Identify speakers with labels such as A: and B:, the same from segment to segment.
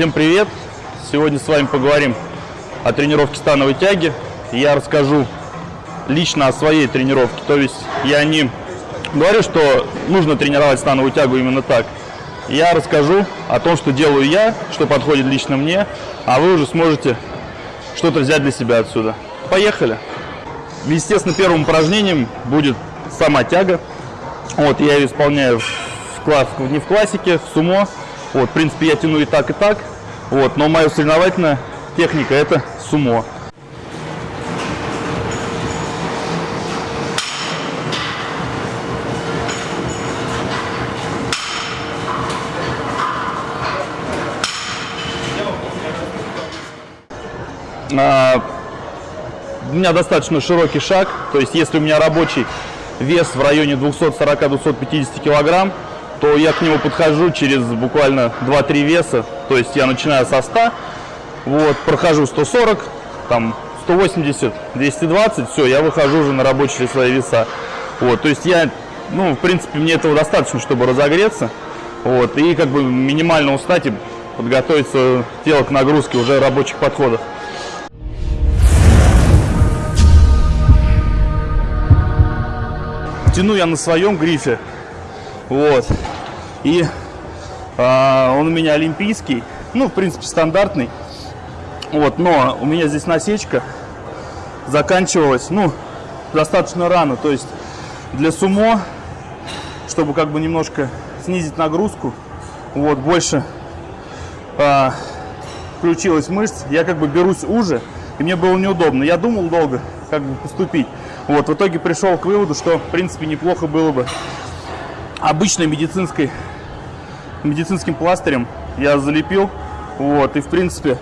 A: Всем привет! Сегодня с вами поговорим о тренировке становой тяги. Я расскажу лично о своей тренировке. То есть я не говорю, что нужно тренировать становую тягу именно так. Я расскажу о том, что делаю я, что подходит лично мне, а вы уже сможете что-то взять для себя отсюда. Поехали! Естественно, первым упражнением будет сама тяга. Вот, я ее исполняю в класс, не в классике, в сумо. Вот, в принципе, я тяну и так, и так. Вот, но моя соревновательная техника это сумо. А, у меня достаточно широкий шаг, то есть если у меня рабочий вес в районе 240-250 килограмм, то я к нему подхожу через буквально 2-3 веса. То есть я начинаю со 100, вот, прохожу 140, там 180, 220, все, я выхожу уже на рабочие свои веса. Вот, то есть я, ну, в принципе, мне этого достаточно, чтобы разогреться. Вот, и как бы минимально устать и подготовиться тело к нагрузке уже рабочих подходах. Тяну я на своем грифе. Вот. И а, он у меня олимпийский. Ну, в принципе, стандартный. Вот, но у меня здесь насечка заканчивалась, ну, достаточно рано. То есть для сумо, чтобы как бы немножко снизить нагрузку, вот, больше а, включилась мышц, я как бы берусь уже, и мне было неудобно. Я думал долго, как бы поступить. Вот, в итоге пришел к выводу, что, в принципе, неплохо было бы обычной медицинской, медицинским пластырем я залепил. Вот, и в принципе,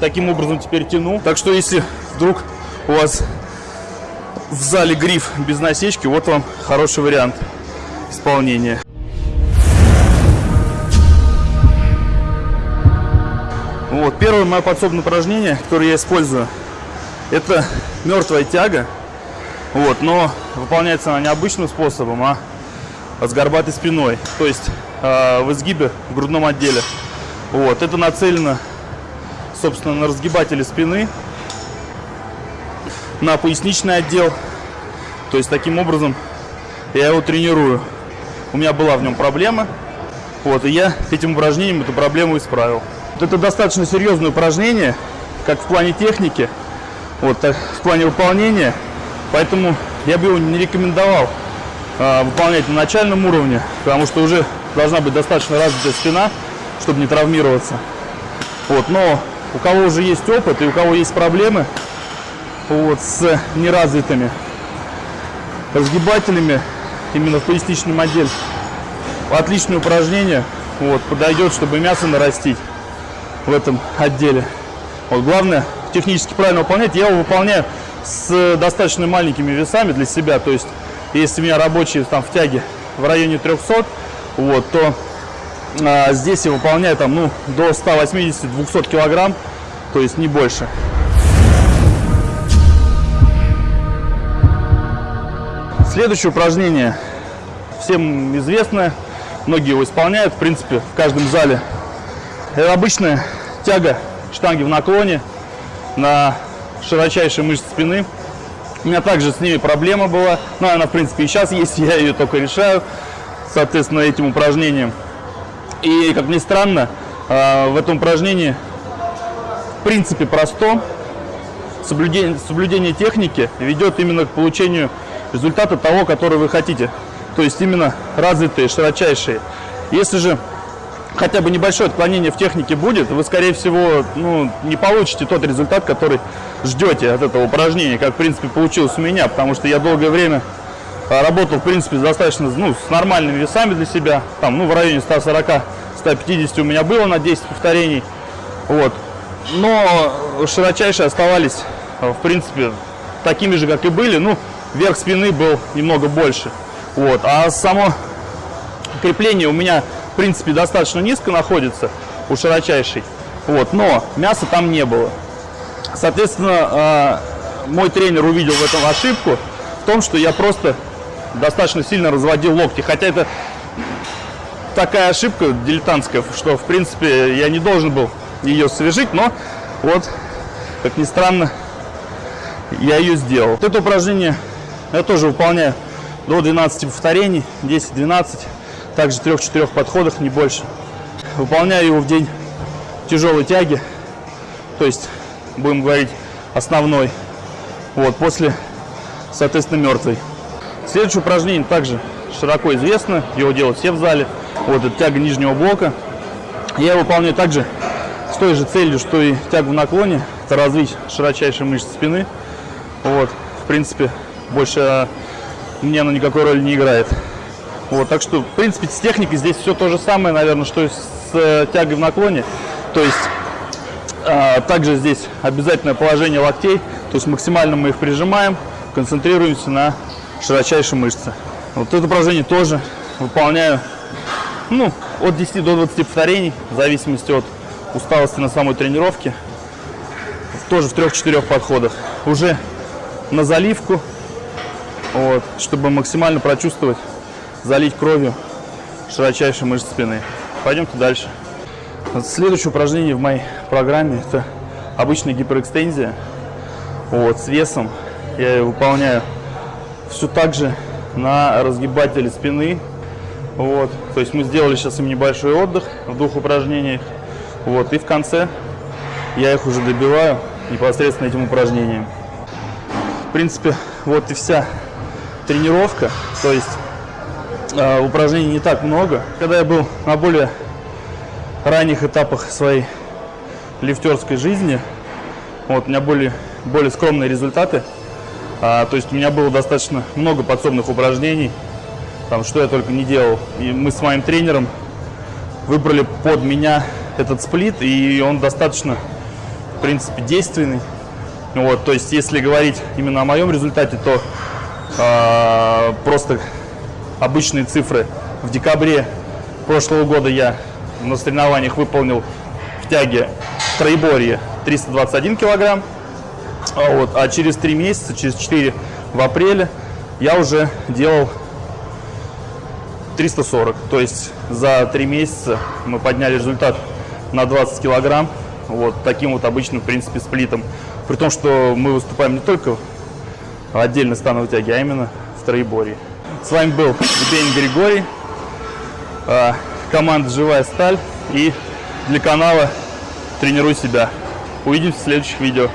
A: таким образом теперь тяну. Так что, если вдруг у вас в зале гриф без насечки, вот вам хороший вариант исполнения. Вот, первое мое подсобное упражнение, которое я использую, это мертвая тяга. Вот, но выполняется она необычным способом, а с горбатой спиной, то есть э, в изгибе в грудном отделе. Вот, это нацелено, собственно, на разгибатели спины, на поясничный отдел. То есть таким образом я его тренирую. У меня была в нем проблема, вот, и я этим упражнением эту проблему исправил. Вот это достаточно серьезное упражнение, как в плане техники, вот, так, в плане выполнения, поэтому я бы его не рекомендовал выполнять на начальном уровне, потому что уже должна быть достаточно развитая спина, чтобы не травмироваться. Вот, но у кого уже есть опыт и у кого есть проблемы вот, с неразвитыми разгибателями именно в поясничном отделе, отличное упражнение вот, подойдет, чтобы мясо нарастить в этом отделе. Вот, главное технически правильно выполнять. Я его выполняю с достаточно маленькими весами для себя, то есть если у меня рабочие там в тяге в районе 300, вот, то а, здесь я выполняю там, ну, до 180-200 килограмм, то есть не больше. Следующее упражнение всем известное, многие его исполняют, в принципе, в каждом зале. Это обычная тяга штанги в наклоне на широчайшие мышцы спины. У меня также с ними проблема была. Но она, в принципе, и сейчас есть. Я ее только решаю, соответственно, этим упражнением. И, как ни странно, а, в этом упражнении, в принципе, просто. Соблюдение, соблюдение техники ведет именно к получению результата того, который вы хотите. То есть именно развитые, широчайшие. Если же хотя бы небольшое отклонение в технике будет, вы, скорее всего, ну, не получите тот результат, который ждете от этого упражнения, как, в принципе, получилось у меня, потому что я долгое время работал, в принципе, достаточно, ну, с нормальными весами для себя, там, ну, в районе 140-150 у меня было на 10 повторений, вот, но широчайшие оставались, в принципе, такими же, как и были, ну, верх спины был немного больше, вот, а само крепление у меня в принципе, достаточно низко находится у широчайшей. Вот, но мяса там не было. Соответственно, э, мой тренер увидел в этом ошибку в том, что я просто достаточно сильно разводил локти. Хотя это такая ошибка дилетантская, что, в принципе, я не должен был ее освежить, но вот, как ни странно, я ее сделал. Вот это упражнение я тоже выполняю до 12 повторений, 10-12, также 3-4 подходов, не больше. Выполняю его в день тяжелой тяги, то есть, будем говорить, основной. Вот, после, соответственно, мертвой. Следующее упражнение также широко известно, его делают все в зале. Вот, это тяга нижнего блока. Я выполняю также с той же целью, что и тягу в наклоне, это развить широчайшие мышцы спины. Вот, в принципе, больше мне она никакой роли не играет. Вот, так что, в принципе, с техникой здесь все то же самое, наверное, что и с э, тягой в наклоне. То есть, э, также здесь обязательное положение локтей, то есть максимально мы их прижимаем, концентрируемся на широчайшей мышце. Вот это упражнение тоже выполняю, ну, от 10 до 20 повторений, в зависимости от усталости на самой тренировке. Тоже в 3-4 подходах. Уже на заливку, вот, чтобы максимально прочувствовать, залить кровью широчайшие мышцы спины. Пойдемте дальше. Следующее упражнение в моей программе это обычная гиперэкстензия вот, с весом. Я ее выполняю все так же на разгибателе спины. Вот, то есть мы сделали сейчас им небольшой отдых в двух упражнениях. Вот, и в конце я их уже добиваю непосредственно этим упражнением. В принципе, вот и вся тренировка. То есть э, упражнений не так много. Когда я был на более ранних этапах своей лифтерской жизни, вот, у меня были более скромные результаты. А, то есть у меня было достаточно много подсобных упражнений, там, что я только не делал. И мы с моим тренером выбрали под меня этот сплит, и он достаточно, в принципе, действенный. Вот, то есть, если говорить именно о моем результате, то э, просто обычные цифры. В декабре прошлого года я на соревнованиях выполнил в тяге троеборье 321 килограмм. А, вот, а через 3 месяца, через 4 в апреле я уже делал 340. То есть за 3 месяца мы подняли результат на 20 килограмм. Вот таким вот обычным, в принципе, сплитом. При том, что мы выступаем не только в отдельной становой тяге, а именно в троеборье. С вами был Евгений Григорий, а, команда «Живая сталь» и для канала «Тренируй себя». Увидимся в следующих видео.